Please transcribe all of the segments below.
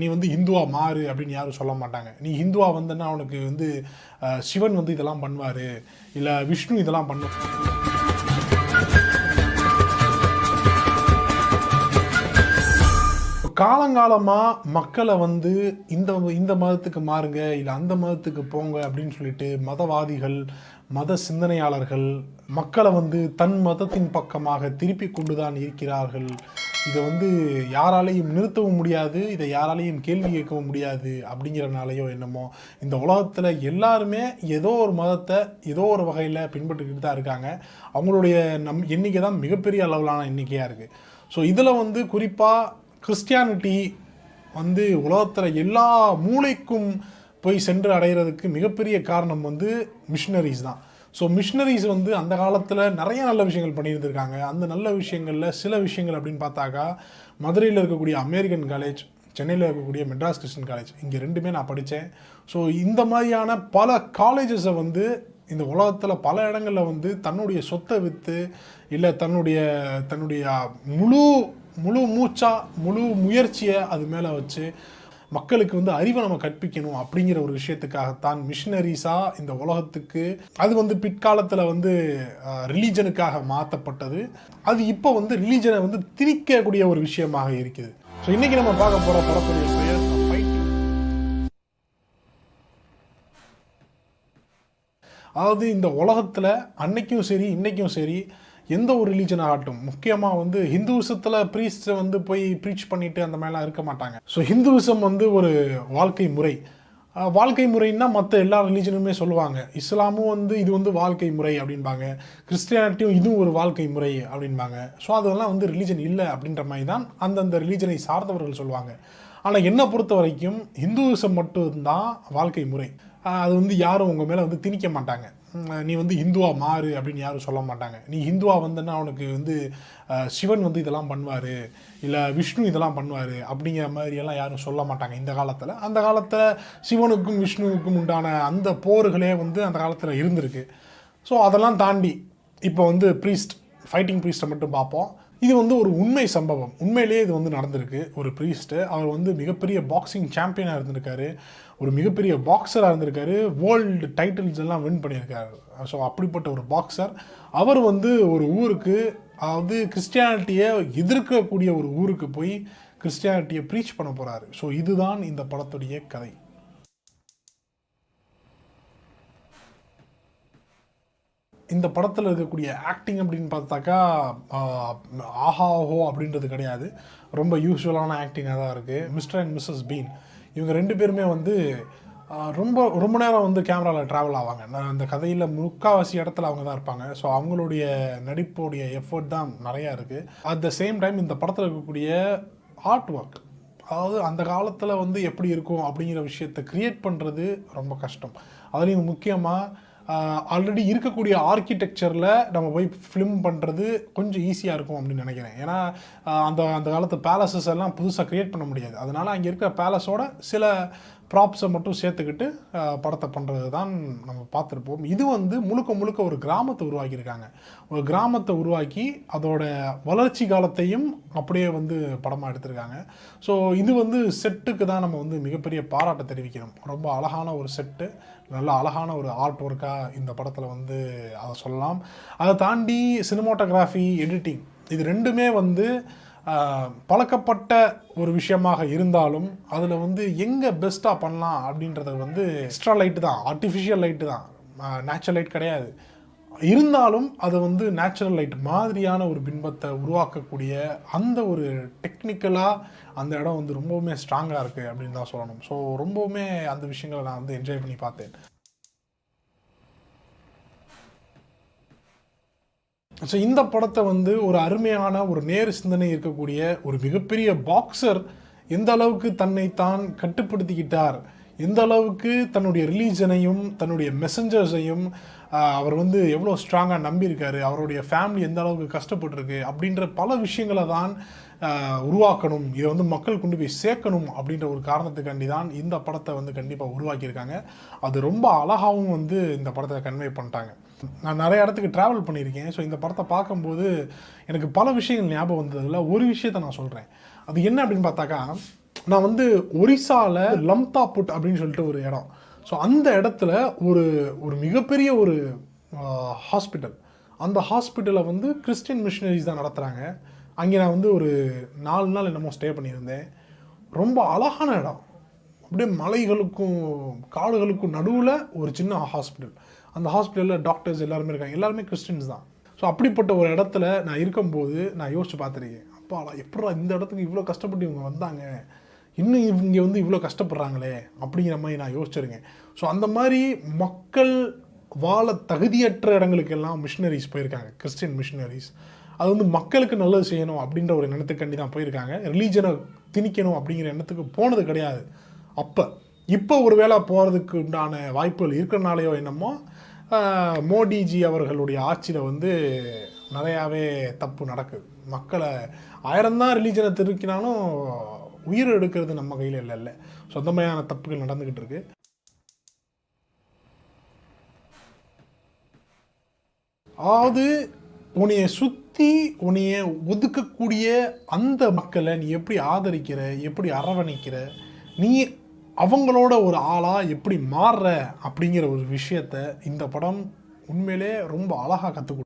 நீ வந்து ஹிந்துவா மாறு அப்படின்னு யாரும் சொல்ல மாட்டாங்க. நீ ஹிந்துவா வந்தன்னா அவனுக்கு வந்து சிவன் வந்து இதெல்லாம் பண்ணுவார். இல்லை விஷ்ணு இதெல்லாம் பண்ணு. காலங்காலமாக மக்களை வந்து இந்த இந்த மதத்துக்கு மாறுங்க இல்லை அந்த மதத்துக்கு போங்க அப்படின்னு சொல்லிட்டு மதவாதிகள் மத சிந்தனையாளர்கள் மக்களை வந்து தன் மதத்தின் பக்கமாக திருப்பி கொண்டு தான் இருக்கிறார்கள். இதை வந்து யாராலையும் நிறுத்தவும் முடியாது இதை யாராலையும் கேள்வி கேட்கவும் முடியாது அப்படிங்கிறனாலையோ என்னமோ இந்த உலகத்தில் எல்லாருமே ஏதோ ஒரு மதத்தை ஏதோ ஒரு வகையில் பின்பற்றிக்கிட்டு தான் இருக்காங்க. அவங்களுடைய நம் எண்ணிக்கை தான் மிகப்பெரிய அளவிலான எண்ணிக்கையாக இருக்குது ஸோ இதில் வந்து குறிப்பாக கிறிஸ்டியானிட்டி வந்து உலகத்தில் எல்லா மூளைக்கும் போய் சென்று அடைகிறதுக்கு மிகப்பெரிய காரணம் வந்து மிஷினரிஸ் தான். ஸோ மிஷினரிஸ் வந்து அந்த காலத்தில் நிறைய நல்ல விஷயங்கள் பண்ணியிருந்திருக்காங்க. அந்த நல்ல விஷயங்களில் சில விஷயங்கள் அப்படின்னு பார்த்தாக்கா மதுரையில் இருக்கக்கூடிய அமெரிக்கன் காலேஜ் சென்னையில் இருக்கக்கூடிய மெட்ராஸ் கிறிஸ்டின் காலேஜ் இங்கே ரெண்டுமே நான் படித்தேன் ஸோ இந்த மாதிரியான பல காலேஜஸை வந்து இந்த உலகத்தில் பல இடங்களில் வந்து தன்னுடைய சொத்தை விற்று இல்லை தன்னுடைய தன்னுடைய முழு முழு மூச்சா முழு முயற்சியை அது மேலே வச்சு மக்களுக்கு வந்து அறிவை நம்ம கற்பிக்கணும் அப்படிங்கிற ஒரு விஷயத்துக்காகத்தான் மிஷினரிஸாக இந்த உலகத்துக்கு அது வந்து பிற்காலத்தில் வந்து ரிலீஜனுக்காக மாற்றப்பட்டது அது இப்போ வந்து ரிலீஜனை வந்து திணிக்கக்கூடிய ஒரு விஷயமாக இருக்குது. ஸோ இன்னைக்கு நம்ம பார்க்க போகிற படத்துடைய பெயர் அதாவது இந்த உலகத்தில் அன்னைக்கும் சரி இன்னைக்கும் சரி எந்த ஒரு ரிலீஜன் ஆகட்டும் முக்கியமாக வந்து ஹிந்துவிசத்தில் ப்ரீஸ்ட்டை வந்து போய் ப்ரீச் பண்ணிட்டு அந்த மாதிரிலாம் இருக்க மாட்டாங்க. ஸோ ஹிந்துவிசம் வந்து ஒரு வாழ்க்கை முறை. வாழ்க்கை முறைன்னா மற்ற எல்லா ரிலீஜனுமே சொல்லுவாங்க. இஸ்லாமும் வந்து இது வந்து வாழ்க்கை முறை அப்படின்பாங்க கிறிஸ்டியானிட்டியும் இதுவும் ஒரு வாழ்க்கை முறை அப்படின்பாங்க ஸோ அதெல்லாம் வந்து ரிலீஜன் இல்லை அப்படின்ற மாதிரி தான் அந்தந்த ரிலீஜனை சார்ந்தவர்கள் சொல்லுவாங்க. ஆனால் என்னை பொறுத்த வரைக்கும் ஹிந்துவிசம் மட்டும்தான் வாழ்க்கை முறை. அது வந்து யாரும் உங்கள் மேலே வந்து திணிக்க மாட்டாங்க. நீ வந்து ஹிந்துவா மாறு அப்படின்னு யாரும் சொல்ல மாட்டாங்க. நீ ஹிந்துவா வந்தன்னா அவனுக்கு வந்து சிவன் வந்து இதெல்லாம் பண்ணுவார் இல்லை விஷ்ணு இதெல்லாம் பண்ணுவார் அப்படிங்கிற மாதிரி எல்லாம் யாரும் சொல்ல மாட்டாங்க இந்த காலத்தில். அந்த காலத்தில் சிவனுக்கும் விஷ்ணுவுக்கும் உண்டான அந்த போர்களே வந்து அந்த காலத்தில் இருந்திருக்கு. ஸோ அதெல்லாம் தாண்டி இப்போ வந்து ப்ரீஸ்ட் ஃபைட்டிங் ப்ரீஸ்ட்டை மட்டும் பார்ப்போம். இது வந்து ஒரு உண்மை சம்பவம். உண்மையிலேயே இது வந்து நடந்திருக்கு. ஒரு ப்ரீஸ்ட்டு அவர் வந்து மிகப்பெரிய பாக்ஸிங் சாம்பியனாக இருந்திருக்காரு. ஒரு மிகப்பெரிய பாக்ஸராக இருந்திருக்காரு. வேர்ல்டு டைட்டில்ஸ் எல்லாம் வின் பண்ணியிருக்காரு. ஸோ அப்படிப்பட்ட ஒரு பாக்ஸர் அவர் வந்து ஒரு ஊருக்கு அதாவது கிறிஸ்டியானிட்டியை எதிர்க்கக்கூடிய ஒரு ஊருக்கு போய் கிறிஸ்டியானிட்டியை ப்ரீச் பண்ண போகிறாரு ஸோ இதுதான் இந்த படத்துடைய கதை. இந்த படத்தில் இருக்கக்கூடிய ஆக்டிங் அப்படின்னு பார்த்தாக்கா ஆஹா ஓஹோ அப்படின்றது கிடையாது. ரொம்ப யூஸ்வலான ஆக்டிங்காக தான் இருக்குது மிஸ்டர் அண்ட் மிஸ்ஸஸ் பீன் இவங்க ரெண்டு பேருமே வந்து ரொம்ப ரொம்ப நேரம் வந்து கேமராவில் ட்ராவல் ஆவாங்க. நான் அந்த கதையில் முக்கால்வாசி இடத்துல அவங்க தான் இருப்பாங்க. ஸோ அவங்களுடைய நடிப்புடைய எஃபர்ட் தான் நிறையா இருக்குது அட் த சேம் டைம் இந்த படத்தில் இருக்கக்கூடிய ஆர்ட் ஒர்க் அதாவது அந்த காலத்தில் வந்து எப்படி இருக்கும் அப்படிங்கிற விஷயத்தை க்ரியேட் பண்ணுறது ரொம்ப கஷ்டம். அதுலேயும் முக்கியமாக ஆல்ரெடி இருக்கக்கூடிய ஆர்கிடெக்சரில் நம்ம போய் ஃபிலிம் பண்ணுறது கொஞ்சம் ஈஸியாக இருக்கும் அப்படின்னு நினைக்கிறேன். ஏன்னா அந்த அந்த காலத்து பேலஸஸ் எல்லாம் புதுசாக க்ரியேட் பண்ண முடியாது. அதனால் அங்கே இருக்கிற பேலஸோட சில ப்ராப்ஸை மட்டும் சேர்த்துக்கிட்டு படத்தை பண்ணுறது தான் நம்ம பார்த்துருப்போம். இது வந்து முழுக்க முழுக்க ஒரு கிராமத்தை உருவாக்கியிருக்காங்க. ஒரு கிராமத்தை உருவாக்கி அதோட வளர்ச்சி காலத்தையும் அப்படியே வந்து படமாக எடுத்திருக்காங்க. ஸோ இது வந்து செட்டுக்கு தான் நம்ம வந்து மிகப்பெரிய பாராட்டை தெரிவிக்கணும். ரொம்ப அழகான ஒரு செட்டு நல்ல அழகான ஒரு ஆர்ட் ஒர்க்காக இந்த படத்தில் வந்து அதை சொல்லலாம். அதை தாண்டி சினிமாட்டோகிராஃபி எடிட்டிங் இது ரெண்டுமே வந்து பழக்கப்பட்ட ஒரு விஷயமாக இருந்தாலும் அதில் வந்து எங்கே பெஸ்ட்டாக பண்ணலாம் அப்படின்றது வந்து எக்ஸ்ட்ரா லைட்டு தான் ஆர்டிஃபிஷியல் லைட்டு தான். நேச்சுரல் லைட் கிடையாது. இருந்தாலும் அது வந்து நேச்சுரல் லைட் மாதிரியான ஒரு பின்பத்தை உருவாக்கக்கூடிய அந்த ஒரு டெக்னிக்கலாக அந்த இடம் வந்து ரொம்பவுமே ஸ்ட்ராங்காக இருக்குது அப்படின்னு தான் சொல்லணும். ஸோ ரொம்பவுமே அந்த விஷயங்களை நான் வந்து என்ஜாய் பண்ணி பார்த்தேன். ஸோ இந்த படத்தை வந்து ஒரு அருமையான ஒரு நேர் சிந்தனை இருக்கக்கூடிய ஒரு மிகப்பெரிய பாக்ஸர் எந்த அளவுக்கு தன்னை தான் கட்டுப்படுத்திக்கிட்டார்? எந்த அளவுக்கு தன்னுடைய ரிலீஜனையும் தன்னுடைய மெசஞ்சர்ஸையும் அவர் வந்து எவ்வளோ ஸ்ட்ராங்காக நம்பியிருக்காரு அவருடைய ஃபேமிலி எந்த அளவுக்கு கஷ்டப்பட்டிருக்கு அப்படின்ற பல விஷயங்களை தான் உருவாக்கணும் இதை வந்து மக்கள் கொண்டு போய் சேர்க்கணும் அப்படின்ற ஒரு காரணத்துக்காண்டி தான் இந்த படத்தை வந்து கண்டிப்பாக உருவாக்கியிருக்காங்க. அது ரொம்ப அழகாகவும் வந்து இந்த படத்தை கன்வே பண்ணிட்டாங்க. நான் நிறைய இடத்துக்கு ட்ராவல் பண்ணியிருக்கேன். ஸோ இந்த படத்தை பார்க்கும்போது எனக்கு பல விஷயங்கள் ஞாபகம் வந்ததில் ஒரு விஷயத்தை நான் சொல்கிறேன் அது என்ன அப்படின்னு பார்த்தாக்கா நான் வந்து ஒரிசாவில் லம்தா புட் அப்படின்னு சொல்லிட்டு ஒரு இடம். ஸோ அந்த இடத்துல ஒரு ஒரு மிகப்பெரிய ஒரு ஹாஸ்பிட்டல் அந்த ஹாஸ்பிட்டலை வந்து கிறிஸ்டின் மிஷினரிஸ் தான் நடத்துகிறாங்க அங்கே நான் வந்து ஒரு நாலு நாள் என்னமோ ஸ்டே பண்ணியிருந்தேன். ரொம்ப அழகான இடம். அப்படியே மலைகளுக்கும் காடுகளுக்கும் நடுவில் ஒரு சின்ன ஹாஸ்பிட்டல் அந்த ஹாஸ்பிட்டலில் டாக்டர்ஸ் எல்லாருமே இருக்காங்க. எல்லாருமே கிறிஸ்டின்ஸ் தான். ஸோ அப்படிப்பட்ட ஒரு இடத்துல நான் இருக்கும்போது நான் யோசிச்சு பார்த்துருக்கேன் அப்பா எப்படா இந்த இடத்துக்கு இவ்வளோ கஷ்டப்பட்டு இவங்க வந்தாங்க? இன்னும் இவங்க வந்து இவ்வளோ கஷ்டப்படுறாங்களே? அப்படிங்கிற மாதிரி நான் யோசிச்சிருக்கேன். ஸோ அந்த மாதிரி மக்கள் வாழ தகுதியற்ற இடங்களுக்கெல்லாம் மிஷினரிஸ் போயிருக்காங்க. கிறிஸ்டின் மிஷினரிஸ் அது வந்து மக்களுக்கு நல்லது செய்யணும் அப்படின்ற ஒரு எண்ணத்துக்காண்டி தான் போயிருக்காங்க. ரிலீஜனை திணிக்கணும் அப்படிங்கிற எண்ணத்துக்கு போனது கிடையாது. அப்போ இப்போ ஒரு வேளை போகிறதுக்கு உண்டான வாய்ப்புகள் இருக்கிறனாலையோ என்னமோ மோடிஜி அவர்களுடைய ஆட்சியில் வந்து நிறையாவே தப்பு நடக்குது. மக்களை ஆயிரம்தான் ரிலீஜனை திருக்கினாலும் உயிர் எடுக்கிறது நம்ம கையில் இல்லை இல்லை. சொந்தமையான தப்புகள் நடந்துக்கிட்டு இருக்கு. அதாவது உன்னைய சுற்றி உன்னைய ஒதுக்கக்கூடிய அந்த மக்களை நீ எப்படி ஆதரிக்கிற எப்படி அரவணைக்கிற நீ அவங்களோட ஒரு ஆளாக எப்படி மாறுற அப்படிங்கிற ஒரு விஷயத்த இந்த படம் உண்மையிலே ரொம்ப அழகாக கற்றுக்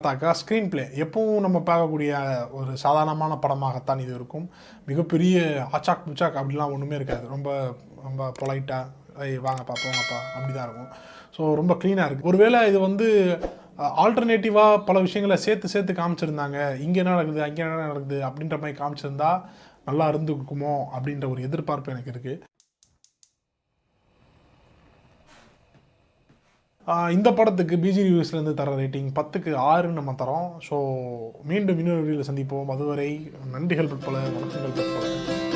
பார்த்தாக்கா ஸ்க்ரீன் பிளே எப்பவும் நம்ம பார்க்கக்கூடிய ஒரு சாதாரணமான படமாகத்தான் இது இருக்கும். மிகப்பெரிய ஆச்சாக் புச்சாக் அப்படிலாம் ஒன்றுமே இருக்காது. ரொம்ப ரொம்ப பொலைட்டாக ஐய் வாங்கப்பா போங்கப்பா அப்படி தான் இருக்கும். ஸோ ரொம்ப க்ளீனாக இருக்குது ஒருவேளை இது வந்து ஆல்டர்னேட்டிவாக பல விஷயங்களை சேர்த்து சேர்த்து காமிச்சிருந்தாங்க. இங்கே என்ன நடக்குது? அங்கே என்ன நடக்குது? அப்படின்ற மாதிரி காமிச்சிருந்தா நல்லா இருந்துக்குமோ அப்படின்ற ஒரு எதிர்பார்ப்பு எனக்கு இருக்குது இந்த படத்துக்கு பிஜி ரிவ்யூஸ்லேருந்து தர ரேட்டிங் பத்துக்கு ஆறுன்னு நம்ம தரோம் ஸோ மீண்டும் இன்னொரு வீடியோவில் சந்திப்போம். அதுவரை நன்றிகள் பற்பல வணக்கங்கள் பற்பல.